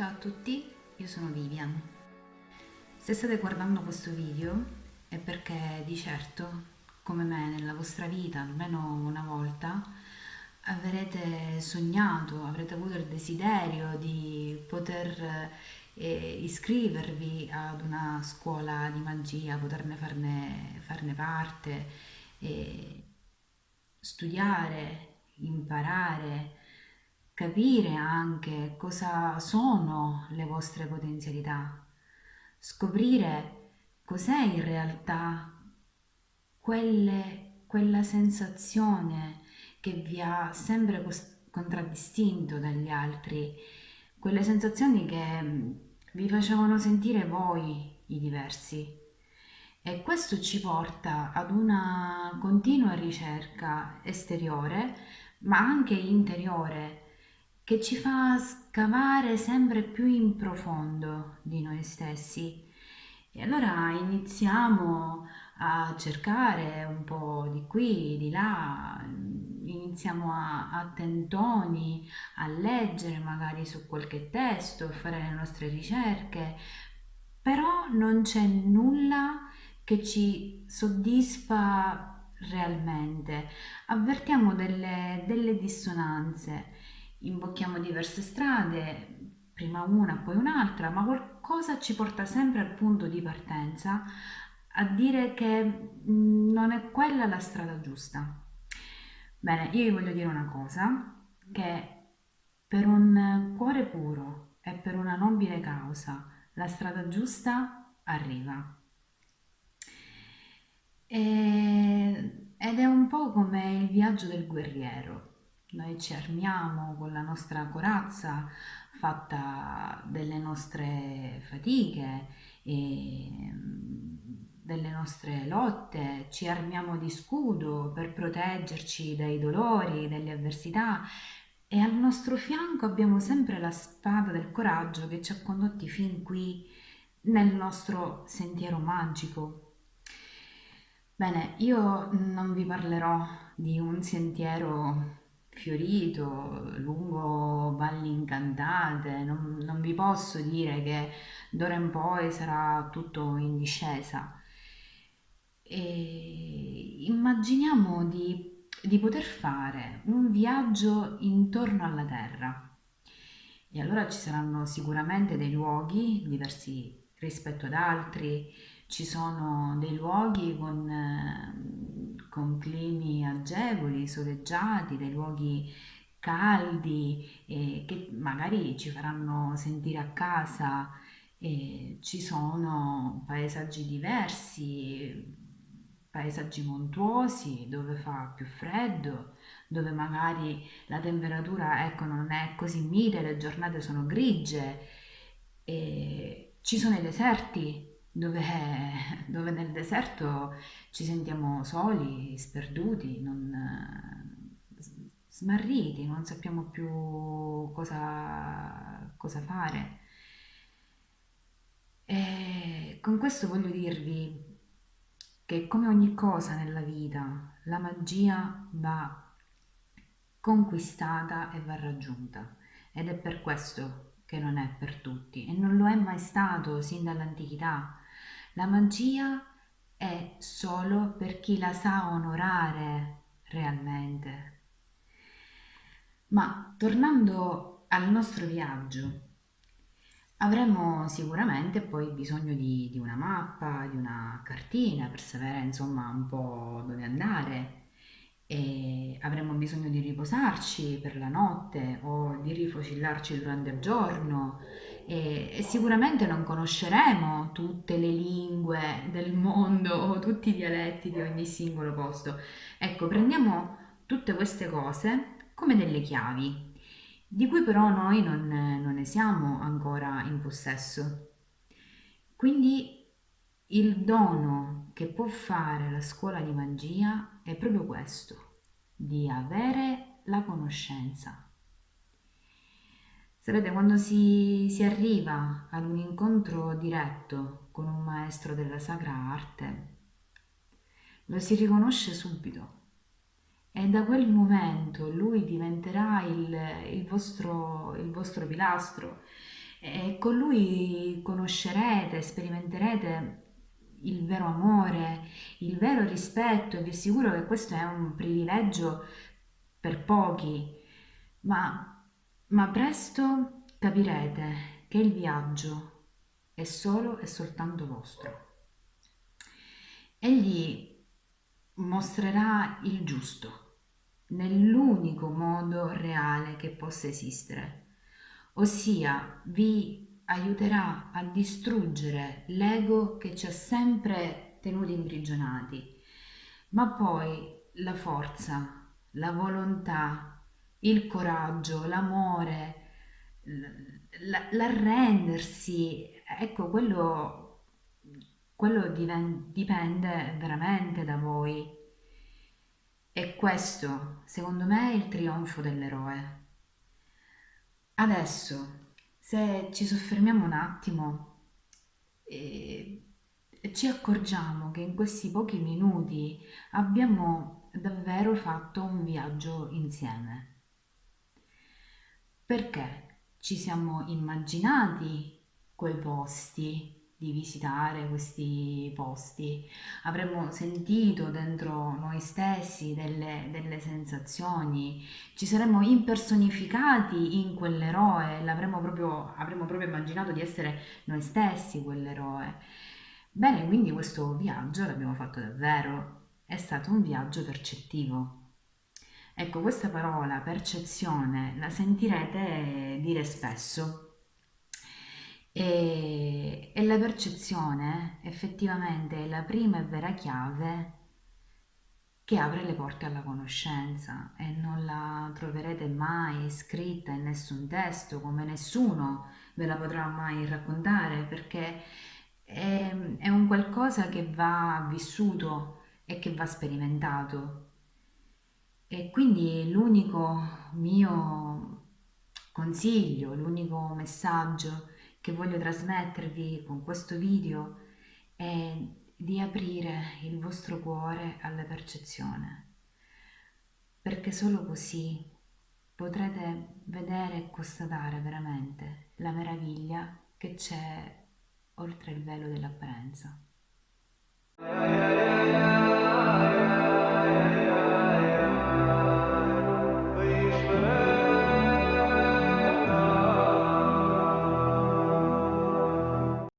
Ciao a tutti, io sono Vivian. Se state guardando questo video è perché di certo, come me nella vostra vita, almeno una volta, avrete sognato, avrete avuto il desiderio di poter eh, iscrivervi ad una scuola di magia, poterne farne, farne parte, eh, studiare, imparare, capire anche cosa sono le vostre potenzialità, scoprire cos'è in realtà quelle, quella sensazione che vi ha sempre contraddistinto dagli altri, quelle sensazioni che mm, vi facevano sentire voi i diversi. E questo ci porta ad una continua ricerca esteriore, ma anche interiore, che ci fa scavare sempre più in profondo di noi stessi. E allora iniziamo a cercare un po' di qui, di là, iniziamo a, a tentoni, a leggere magari su qualche testo, a fare le nostre ricerche, però non c'è nulla che ci soddisfa realmente. Avvertiamo delle, delle dissonanze imbocchiamo diverse strade, prima una, poi un'altra, ma qualcosa ci porta sempre al punto di partenza a dire che non è quella la strada giusta. Bene, io vi voglio dire una cosa, che per un cuore puro e per una nobile causa la strada giusta arriva. E, ed è un po' come il viaggio del guerriero noi ci armiamo con la nostra corazza fatta delle nostre fatiche e delle nostre lotte, ci armiamo di scudo per proteggerci dai dolori, dalle avversità e al nostro fianco abbiamo sempre la spada del coraggio che ci ha condotti fin qui nel nostro sentiero magico. Bene, io non vi parlerò di un sentiero fiorito, lungo valli incantate, non, non vi posso dire che d'ora in poi sarà tutto in discesa. E immaginiamo di, di poter fare un viaggio intorno alla Terra. E allora ci saranno sicuramente dei luoghi diversi rispetto ad altri, ci sono dei luoghi con, con climi agevoli, soleggiati, dei luoghi caldi eh, che magari ci faranno sentire a casa. Eh, ci sono paesaggi diversi, paesaggi montuosi dove fa più freddo, dove magari la temperatura ecco, non è così mite, le giornate sono grigie. E ci sono i deserti dove, dove nel deserto ci sentiamo soli, sperduti, non, smarriti, non sappiamo più cosa, cosa fare. E con questo voglio dirvi che come ogni cosa nella vita, la magia va conquistata e va raggiunta ed è per questo che non è per tutti e non lo è mai stato sin dall'antichità. La magia è solo per chi la sa onorare realmente. Ma tornando al nostro viaggio, avremo sicuramente poi bisogno di, di una mappa, di una cartina per sapere insomma un po' dove andare e avremo bisogno di riposarci per la notte o di rifocillarci durante il giorno e, e, sicuramente non conosceremo tutte le lingue del mondo o tutti i dialetti di ogni singolo posto. Ecco, prendiamo tutte queste cose come delle chiavi, di cui però noi non, non ne siamo ancora in possesso. Quindi il dono che può fare la scuola di magia è proprio questo, di avere la conoscenza. Sapete, quando si, si arriva ad un incontro diretto con un maestro della sacra arte, lo si riconosce subito e da quel momento lui diventerà il, il, vostro, il vostro pilastro e con lui conoscerete, sperimenterete il vero amore, il vero rispetto e vi assicuro che questo è un privilegio per pochi, ma, ma presto capirete che il viaggio è solo e soltanto vostro. Egli mostrerà il giusto nell'unico modo reale che possa esistere, ossia vi aiuterà a distruggere l'ego che ci ha sempre tenuti imprigionati, ma poi la forza, la volontà, il coraggio, l'amore, l'arrendersi, ecco quello, quello dipende veramente da voi. E questo, secondo me, è il trionfo dell'eroe. Adesso, se ci soffermiamo un attimo e, ci accorgiamo che in questi pochi minuti abbiamo davvero fatto un viaggio insieme. Perché ci siamo immaginati quei posti, di visitare questi posti, avremmo sentito dentro noi stessi delle, delle sensazioni, ci saremmo impersonificati in quell'eroe, l'avremmo proprio, avremmo proprio immaginato di essere noi stessi quell'eroe. Bene, quindi questo viaggio l'abbiamo fatto davvero, è stato un viaggio percettivo. Ecco, questa parola percezione la sentirete dire spesso la percezione effettivamente è la prima e vera chiave che apre le porte alla conoscenza e non la troverete mai scritta in nessun testo, come nessuno ve la potrà mai raccontare, perché è, è un qualcosa che va vissuto e che va sperimentato. E quindi l'unico mio consiglio, l'unico messaggio che voglio trasmettervi con questo video è di aprire il vostro cuore alla percezione, perché solo così potrete vedere e constatare veramente la meraviglia che c'è oltre il velo dell'apparenza.